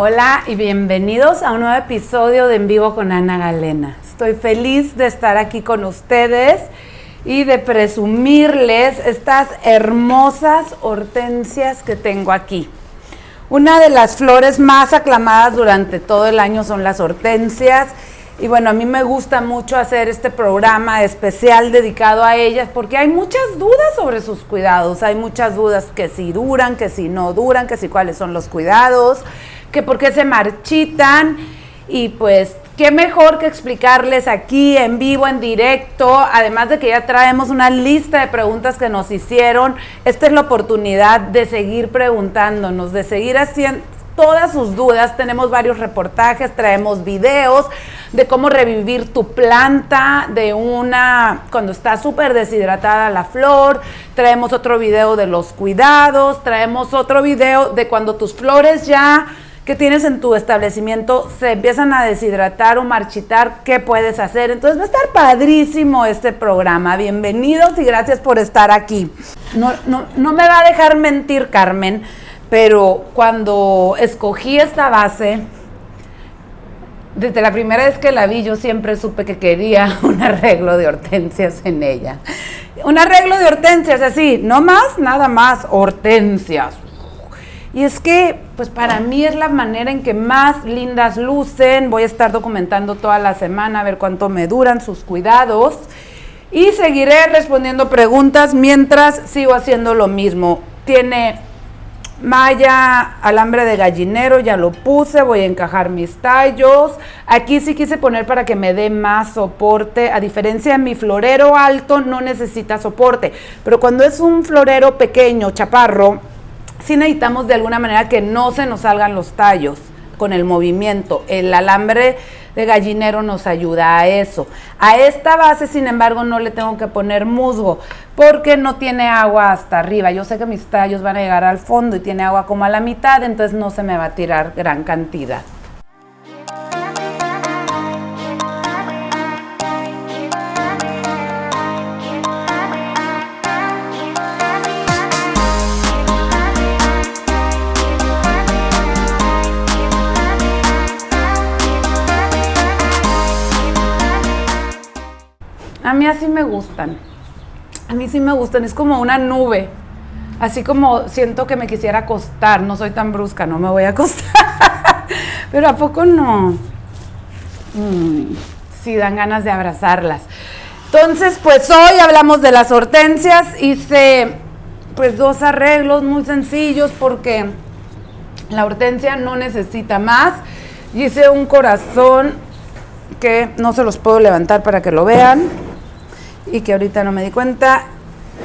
Hola y bienvenidos a un nuevo episodio de En Vivo con Ana Galena. Estoy feliz de estar aquí con ustedes y de presumirles estas hermosas hortensias que tengo aquí. Una de las flores más aclamadas durante todo el año son las hortensias. Y bueno, a mí me gusta mucho hacer este programa especial dedicado a ellas porque hay muchas dudas sobre sus cuidados. Hay muchas dudas que si duran, que si no duran, que si cuáles son los cuidados que por qué se marchitan y pues qué mejor que explicarles aquí en vivo, en directo, además de que ya traemos una lista de preguntas que nos hicieron, esta es la oportunidad de seguir preguntándonos, de seguir haciendo todas sus dudas, tenemos varios reportajes, traemos videos de cómo revivir tu planta de una, cuando está súper deshidratada la flor, traemos otro video de los cuidados, traemos otro video de cuando tus flores ya que tienes en tu establecimiento se empiezan a deshidratar o marchitar, ¿qué puedes hacer? Entonces va a estar padrísimo este programa. Bienvenidos y gracias por estar aquí. No, no me va a dejar mentir Carmen, pero cuando escogí esta base, desde la primera vez que la vi, yo siempre supe que quería un arreglo de hortensias en ella. Un arreglo de hortensias, así, no más, nada más, hortensias. Y es que, pues para mí es la manera en que más lindas lucen. Voy a estar documentando toda la semana a ver cuánto me duran sus cuidados. Y seguiré respondiendo preguntas mientras sigo haciendo lo mismo. Tiene malla, alambre de gallinero, ya lo puse, voy a encajar mis tallos. Aquí sí quise poner para que me dé más soporte. A diferencia de mi florero alto, no necesita soporte. Pero cuando es un florero pequeño, chaparro, sí necesitamos de alguna manera que no se nos salgan los tallos con el movimiento. El alambre de gallinero nos ayuda a eso. A esta base, sin embargo, no le tengo que poner musgo porque no tiene agua hasta arriba. Yo sé que mis tallos van a llegar al fondo y tiene agua como a la mitad, entonces no se me va a tirar gran cantidad. A mí así me gustan. A mí sí me gustan. Es como una nube. Así como siento que me quisiera acostar. No soy tan brusca, no me voy a acostar. Pero ¿a poco no? Mm, sí, dan ganas de abrazarlas. Entonces, pues hoy hablamos de las hortensias. Hice pues dos arreglos muy sencillos porque la hortensia no necesita más. Hice un corazón que no se los puedo levantar para que lo vean y que ahorita no me di cuenta.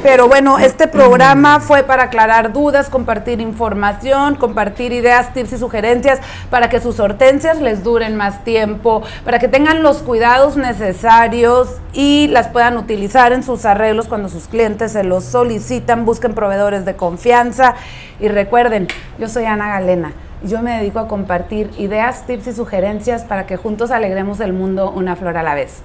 Pero bueno, este programa fue para aclarar dudas, compartir información, compartir ideas, tips y sugerencias para que sus hortensias les duren más tiempo, para que tengan los cuidados necesarios y las puedan utilizar en sus arreglos cuando sus clientes se los solicitan, busquen proveedores de confianza y recuerden, yo soy Ana Galena y yo me dedico a compartir ideas, tips y sugerencias para que juntos alegremos el mundo una flor a la vez.